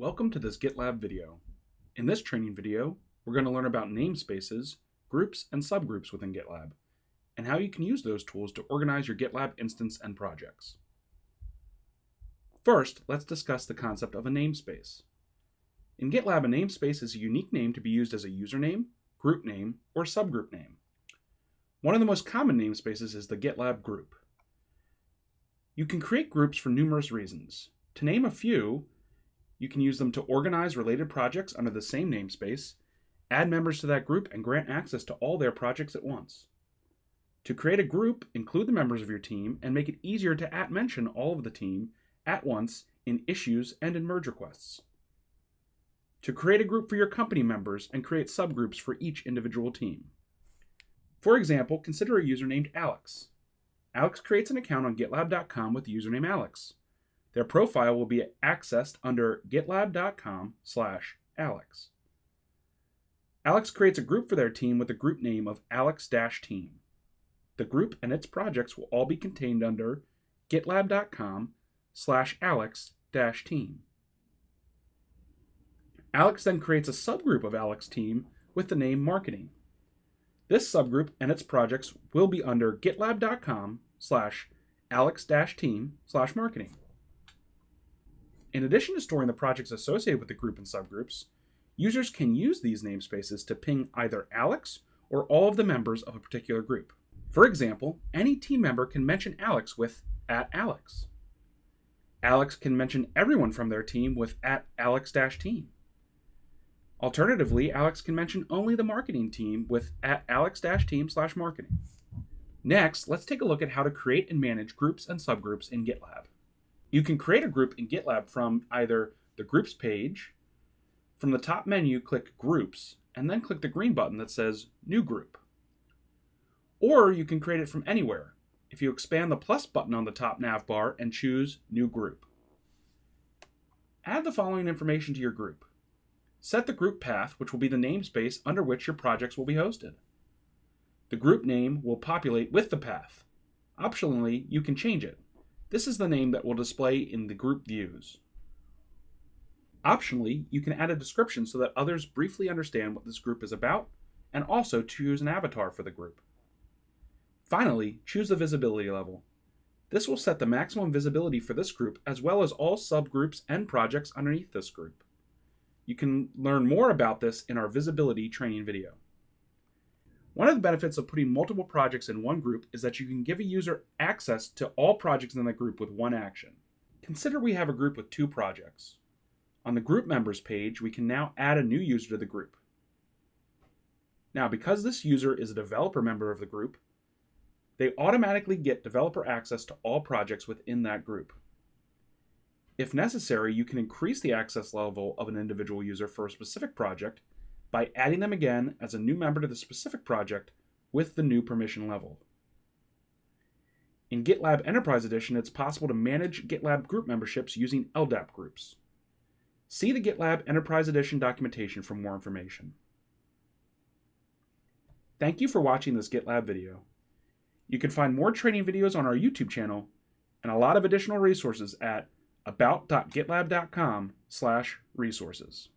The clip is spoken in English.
Welcome to this GitLab video. In this training video, we're going to learn about namespaces, groups, and subgroups within GitLab, and how you can use those tools to organize your GitLab instance and projects. First, let's discuss the concept of a namespace. In GitLab, a namespace is a unique name to be used as a username, group name, or subgroup name. One of the most common namespaces is the GitLab group. You can create groups for numerous reasons. To name a few, you can use them to organize related projects under the same namespace, add members to that group, and grant access to all their projects at once. To create a group, include the members of your team and make it easier to at mention all of the team at once in issues and in merge requests. To create a group for your company members and create subgroups for each individual team. For example, consider a user named Alex. Alex creates an account on gitlab.com with the username Alex. Their profile will be accessed under gitlab.com slash alex. Alex creates a group for their team with the group name of alex-team. The group and its projects will all be contained under gitlab.com slash alex-team. Alex then creates a subgroup of Alex team with the name marketing. This subgroup and its projects will be under gitlab.com slash alex-team slash marketing. In addition to storing the projects associated with the group and subgroups, users can use these namespaces to ping either Alex or all of the members of a particular group. For example, any team member can mention Alex with at Alex. Alex can mention everyone from their team with at alex-team. Alternatively, Alex can mention only the marketing team with at alex-team slash marketing. Next, let's take a look at how to create and manage groups and subgroups in GitLab. You can create a group in GitLab from either the groups page, from the top menu, click groups, and then click the green button that says new group. Or you can create it from anywhere if you expand the plus button on the top nav bar and choose new group. Add the following information to your group. Set the group path, which will be the namespace under which your projects will be hosted. The group name will populate with the path. Optionally, you can change it. This is the name that will display in the group views. Optionally, you can add a description so that others briefly understand what this group is about, and also choose an avatar for the group. Finally, choose the visibility level. This will set the maximum visibility for this group as well as all subgroups and projects underneath this group. You can learn more about this in our visibility training video. One of the benefits of putting multiple projects in one group is that you can give a user access to all projects in the group with one action. Consider we have a group with two projects. On the group members page, we can now add a new user to the group. Now, because this user is a developer member of the group, they automatically get developer access to all projects within that group. If necessary, you can increase the access level of an individual user for a specific project by adding them again as a new member to the specific project with the new permission level. In GitLab Enterprise Edition, it's possible to manage GitLab group memberships using LDAP groups. See the GitLab Enterprise Edition documentation for more information. Thank you for watching this GitLab video. You can find more training videos on our YouTube channel and a lot of additional resources at about.gitlab.com/resources.